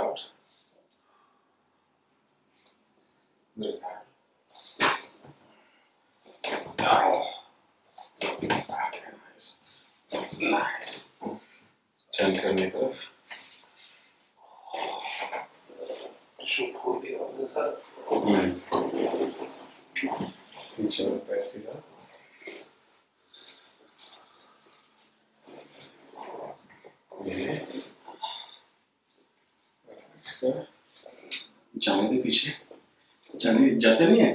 out. There. Oh. Okay, nice. Nice. Ten meter. should pull the other side. Mm. Each other pass जाने दे पीछे। जाने जाते नहीं है?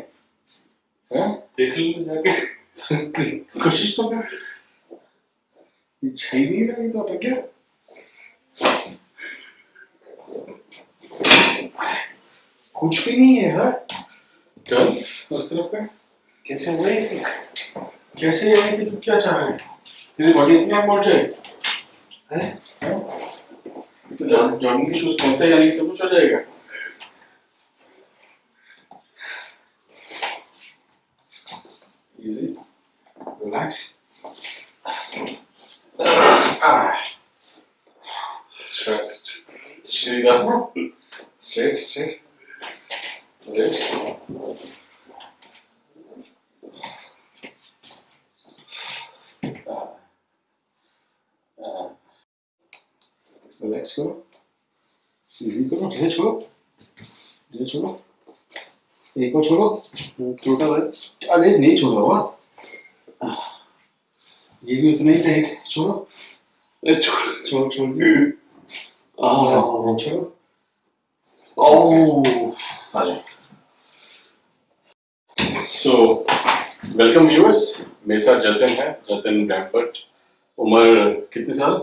हाँ? देख लो जाके। कोशिश तो कर। ये छई नहीं रहा ये तो अटक गया कुछ भी नहीं है हाँ? टर्न उस तरफ़ का कैसे हुए? कैसे है? कि तू क्या चाह रहे है? तेरी बॉडी इतनी मोटी है? हैं? हाँ? तो जॉ- जॉगिंग के शूज़ पहनता है यानी कुछ हो जाएगा easy relax ah stressed straight up straight relax करो easy करो धीरे छोड़ो धीरे छोड़ो एक और छोड़ो टोटल अरे नहीं छोड़ रहा ये भी उतना ही टाइट छोड़ो छोड़ छोड़ छोड़ Ah. छोड़ो Oh. जाओ सो वेलकम व्यूअर्स मेरे साथ जतन है जतन ब्रैम्पर्ट उम्र कितने साल?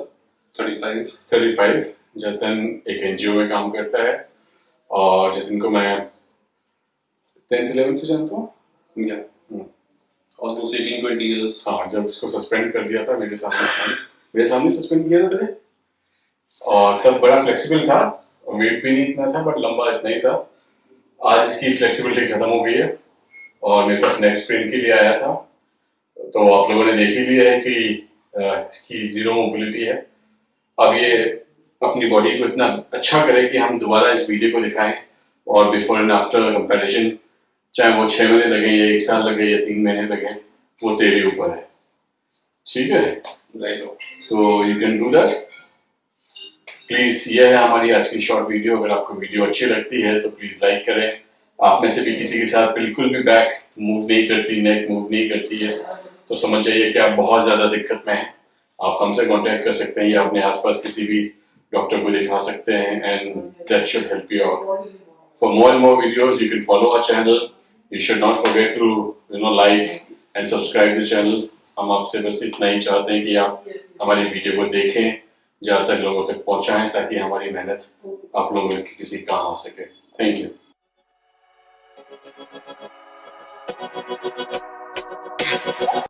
35. 35 जतन एक एनजीओ में काम करता है और जतन को मैं टेंथ इलेवन से जानता हूँ। 18, 20 years. हाँ जब उसको सस्पेंड कर दिया था मेरे सामने मेरे सामने सस्पेंड किया था तेरे। और तब बड़ा फ्लेक्सिबल था वेट भी नहीं इतना था बट लंबा इतना ही था। आज इसकी फ्लेक्सिबिलिटी खत्म हो गई है और मेरे पास नेक्स्ट स्प्रिंट के लिए आया था। तो आप लोगों ने देख ही लिया है कि इसकी ज़ीरो मोबिलिटी है। अब ये अपनी बॉडी को इतना अच्छा करे कि हम दोबारा इस वीडियो को दिखाएँ और बिफोर एंड आफ्टर कंपेरिजन चाहे वो छह महीने लगे या एक साल लगे या तीन महीने लगे वो तेरे ऊपर है। ठीक है. तो you can do that please ये है हमारी आज की शॉर्ट वीडियो अगर आपको वीडियो अच्छी लगती है तो प्लीज़ लाइक करें। आप में से भी किसी के साथ बिल्कुल भी बैक मूव नहीं करती नेक मूव नहीं करती है। तो समझ जाइए कि आप बहुत ज़्यादा दिक्कत में हैं। आप हमसे कांटेक्ट कर सकते हैं या अपने आसपास किसी भी डॉक्टर को दिखा सकते हैं and that should help you out for more and more videos, you can follow our channel. You should not forget to, you know, like and subscribe the channel. हम आपसे बस इतना ही चाहते हैं कि आप हमारी वीडियो को देखें ज़्यादा तक लोगों तक पहुंचाएँ, ताकि हमारी मेहनत आप लोगों के किसी काम आ सके। Thank you